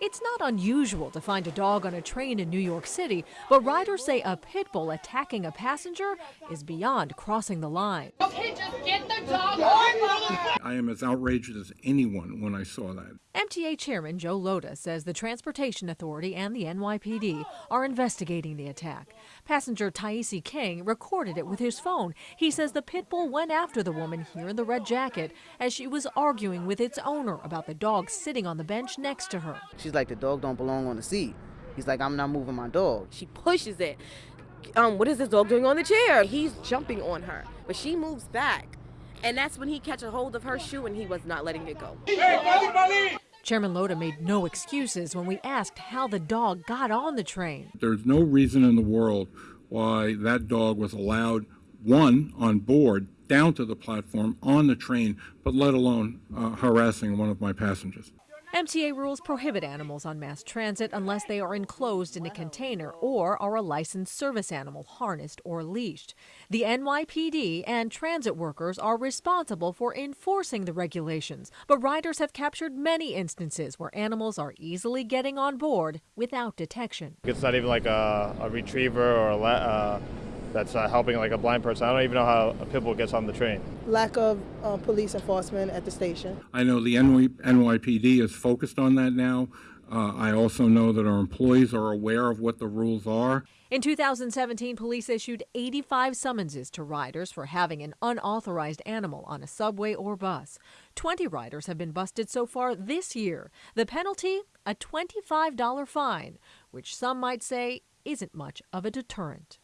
It's not unusual to find a dog on a train in New York City, but riders say a pit bull attacking a passenger is beyond crossing the line. Okay, just get the dog I am as outraged as anyone when I saw that. MTA Chairman Joe Lhota says the Transportation Authority and the NYPD are investigating the attack. Passenger Taisi King recorded it with his phone. He says the pit bull went after the woman here in the red jacket as she was arguing with its owner about the dog sitting on the bench next to her. She's like, the dog don't belong on the seat. He's like, I'm not moving my dog. She pushes it. Um, what is this dog doing on the chair? He's jumping on her, but she moves back. And that's when he catch a hold of her shoe and he was not letting it go. Chairman Lhota made no excuses when we asked how the dog got on the train. There's no reason in the world why that dog was allowed, one, on board, down to the platform, on the train, but let alone uh, harassing one of my passengers. MTA rules prohibit animals on mass transit unless they are enclosed in a container or are a licensed service animal harnessed or leashed. The NYPD and transit workers are responsible for enforcing the regulations, but riders have captured many instances where animals are easily getting on board without detection. It's not even like a, a retriever or a uh, that's uh, helping like a blind person. I don't even know how a pit bull gets on the train. lack of uh, police enforcement at the station. I know the NY NYPD is focused on that now. Uh, I also know that our employees are aware of what the rules are. In 2017, police issued 85 summonses to riders for having an unauthorized animal on a subway or bus. 20 riders have been busted so far this year. The penalty? A $25 fine, which some might say isn't much of a deterrent.